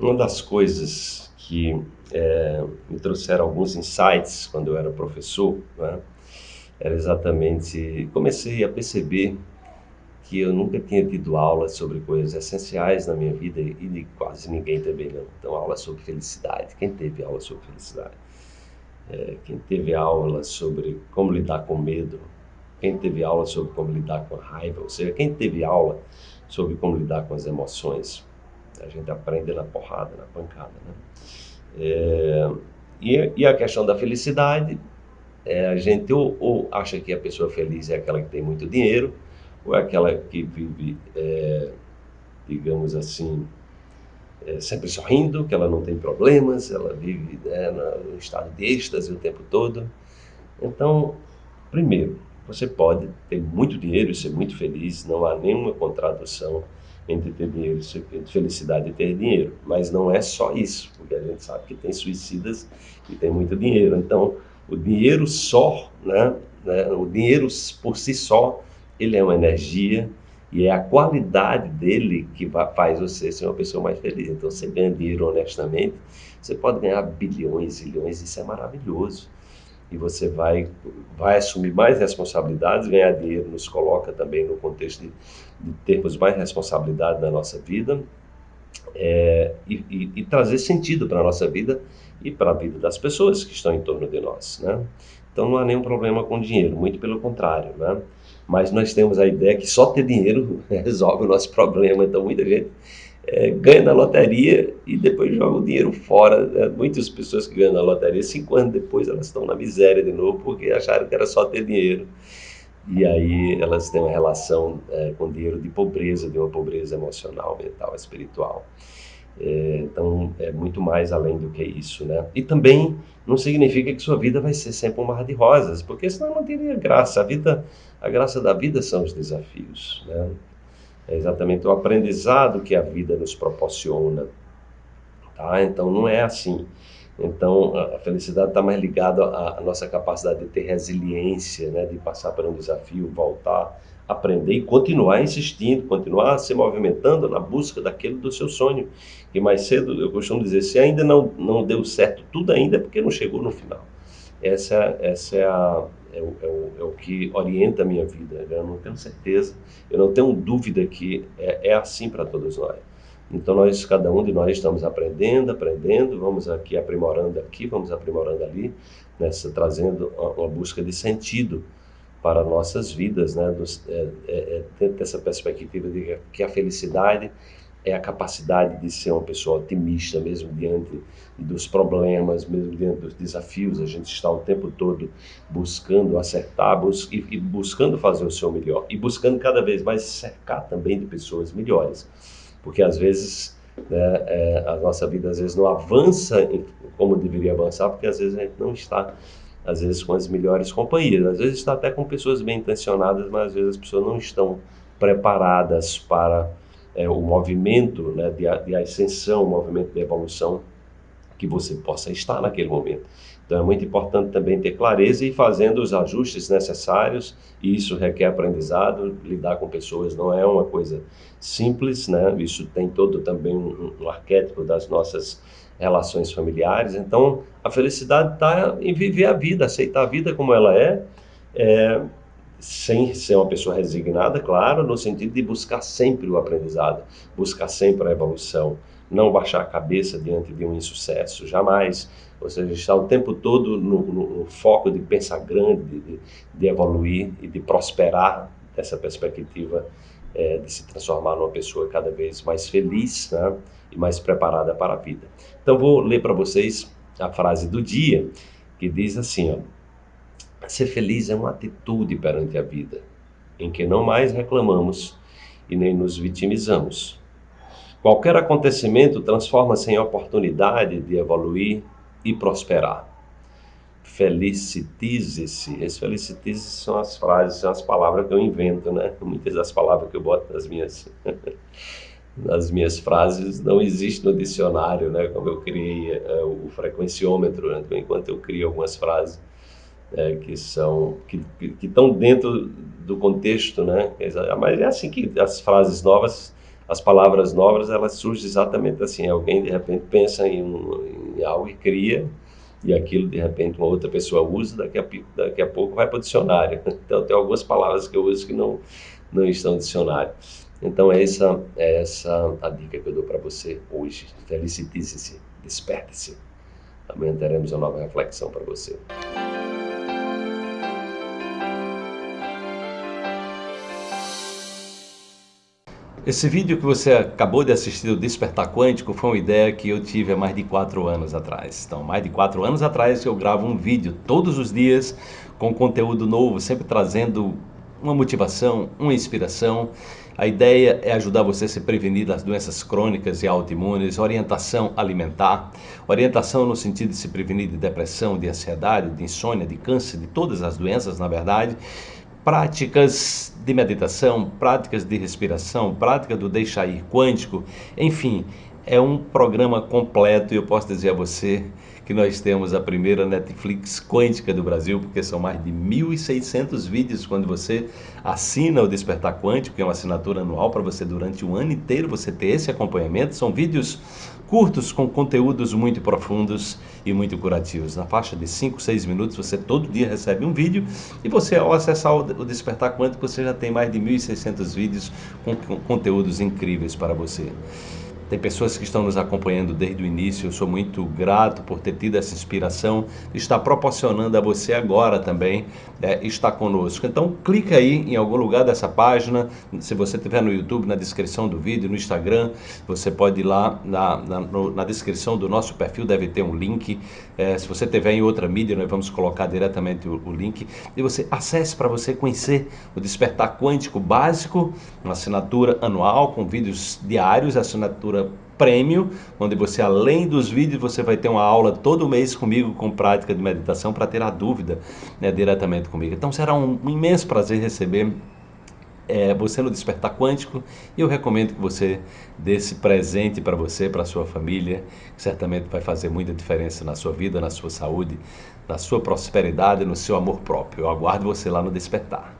Uma das coisas que é, me trouxeram alguns insights quando eu era professor, né, era exatamente, comecei a perceber que eu nunca tinha tido aula sobre coisas essenciais na minha vida e de quase ninguém também não. Então, aula sobre felicidade. Quem teve aula sobre felicidade? É, quem teve aula sobre como lidar com medo? Quem teve aula sobre como lidar com a raiva? Ou seja, quem teve aula sobre como lidar com as emoções? A gente aprende na porrada, na pancada, né? É, e, e, a questão da felicidade, é, a gente ou, ou acha que a pessoa feliz é aquela que tem muito dinheiro, ou é aquela que vive, é, digamos assim, é, sempre sorrindo, que ela não tem problemas, ela vive né, no estado de êxtase o tempo todo. Então, primeiro, você pode ter muito dinheiro e ser muito feliz, não há nenhuma contradição entre ter dinheiro, felicidade e ter dinheiro. Mas não é só isso, porque a gente sabe que tem suicidas que têm muito dinheiro. Então, o dinheiro só, né, né o dinheiro por si só ele é uma energia e é a qualidade dele que faz você ser uma pessoa mais feliz. Então, você ganha dinheiro honestamente, você pode ganhar bilhões, milhões, isso é maravilhoso. E você vai, vai assumir mais responsabilidades, ganhar dinheiro nos coloca também no contexto de, de termos mais responsabilidade na nossa vida é, e, e, e trazer sentido para a nossa vida e para a vida das pessoas que estão em torno de nós. Né? Então, não há nenhum problema com dinheiro, muito pelo contrário. Né? mas nós temos a ideia que só ter dinheiro resolve o nosso problema. Então, muita gente é, ganha na loteria e depois joga o dinheiro fora. Né? Muitas pessoas que ganham na loteria, cinco anos depois, elas estão na miséria de novo porque acharam que era só ter dinheiro. E aí elas têm uma relação é, com dinheiro de pobreza, de uma pobreza emocional, mental, espiritual. É, então, é muito mais além do que isso, né? E também não significa que sua vida vai ser sempre um mar de rosas, porque senão não teria graça. A vida, a graça da vida são os desafios, né? É exatamente o aprendizado que a vida nos proporciona, tá? Então, não é assim. Então, a felicidade está mais ligada à, nossa capacidade de ter resiliência, né? De passar por um desafio, voltar aprender e continuar insistindo, continuar se movimentando na busca daquele do seu sonho. E mais cedo, eu costumo dizer, se ainda não, não deu certo tudo ainda, é porque não chegou no final. Essa, essa é, a, é, o, é, o, é o que orienta a minha vida. Eu não tenho certeza, eu não tenho dúvida que é, é assim para todos nós. Então nós, cada um de nós estamos aprendendo, aprendendo, vamos aqui aprimorando aqui, vamos aprimorando ali, nessa, trazendo uma, busca de sentido para nossas vidas, né? Dos, é, é, é, dessa perspectiva de que a felicidade é a capacidade de ser uma pessoa otimista, mesmo diante dos problemas, mesmo diante dos desafios. A gente está o tempo todo buscando acertar bus e, buscando fazer o seu melhor e buscando cada vez mais cercar também de pessoas melhores, porque às vezes né, é, a nossa vida às vezes não avança como deveria avançar, porque às vezes a gente não está às vezes com as melhores companhias, às vezes está até com pessoas bem intencionadas, mas às vezes as pessoas não estão preparadas para é, o movimento né, de, de ascensão, o movimento de evolução que você possa estar naquele momento. Então é muito importante também ter clareza e fazendo os ajustes necessários, e isso requer aprendizado, lidar com pessoas não é uma coisa simples, né? Isso tem todo também um, um arquétipo das nossas relações familiares. Então, a felicidade está em viver a vida, aceitar a vida como ela é, é, sem ser uma pessoa resignada, claro, no sentido de buscar sempre o aprendizado, buscar sempre a evolução, não baixar a cabeça diante de um insucesso, jamais. Ou seja, estar o tempo todo no, no, no foco de pensar grande, de, de, evoluir e de prosperar dessa perspectiva é, de se transformar numa pessoa cada vez mais feliz, né? e mais preparada para a vida. Então vou ler para vocês a frase do dia, que diz assim, ó, ser feliz é uma atitude perante a vida, em que não mais reclamamos e nem nos vitimizamos. Qualquer acontecimento transforma-se em oportunidade de evoluir e prosperar. Felicitize-se. Esse felicitize-se são as frases, são as palavras que eu invento, né? Muitas das palavras que eu boto nas minhas nas minhas frases não existe no dicionário, né? Como eu criei é, o frequenciômetro, né? enquanto eu crio algumas frases é, que são que, que estão dentro do contexto, né? Mas é assim que as frases novas as palavras novas elas surgem exatamente assim. Alguém de repente pensa em, um, em algo e cria, e aquilo de repente uma outra pessoa usa, daqui a, daqui a pouco vai para o dicionário. Então tem algumas palavras que eu uso que não, não estão no dicionário. Então essa é essa a dica que eu dou para você hoje. Felicite-se, desperte-se. Amanhã teremos uma nova reflexão para você. Esse vídeo que você acabou de assistir do Despertar Quântico foi uma ideia que eu tive há mais de quatro anos atrás. Então, mais de quatro anos atrás eu gravo um vídeo todos os dias com conteúdo novo, sempre trazendo uma motivação, uma inspiração. A ideia é ajudar você a se prevenir das doenças crônicas e autoimunes, orientação alimentar, orientação no sentido de se prevenir de depressão, de ansiedade, de insônia, de câncer, de todas as doenças, na verdade, práticas de meditação, práticas de respiração, prática do deixar ir quântico, enfim, é um programa completo e eu posso dizer a você que nós temos a primeira Netflix quântica do Brasil, porque são mais de 1.600 vídeos quando você assina o Despertar Quântico, que é uma assinatura anual para você durante um ano inteiro você ter esse acompanhamento. São vídeos curtos com conteúdos muito profundos e muito curativos. Na faixa de 5, 6 minutos você todo dia recebe um vídeo e você ao acessar o Despertar Quântico você já tem mais de 1.600 vídeos com conteúdos incríveis para você. Tem pessoas que estão nos acompanhando desde o início. Eu sou muito grato por ter tido essa inspiração estar proporcionando a você agora também é, estar conosco. Então, clica aí em algum lugar dessa página. Se você estiver no YouTube, na descrição do vídeo, no Instagram, você pode ir lá na, na, no, na descrição do nosso perfil, deve ter um link. É, se você estiver em outra mídia, nós vamos colocar diretamente o, o link. E você acesse para você conhecer o Despertar Quântico Básico, uma assinatura anual com vídeos diários, assinatura prêmio, onde você, além dos vídeos, você vai ter uma aula todo mês comigo com prática de meditação para tirar dúvida né, diretamente comigo. Então será um, um imenso prazer receber é, você no Despertar Quântico e eu recomendo que você dê esse presente para você, para a sua família, que certamente vai fazer muita diferença na sua vida, na sua saúde, na sua prosperidade, no seu amor próprio. Eu aguardo você lá no Despertar.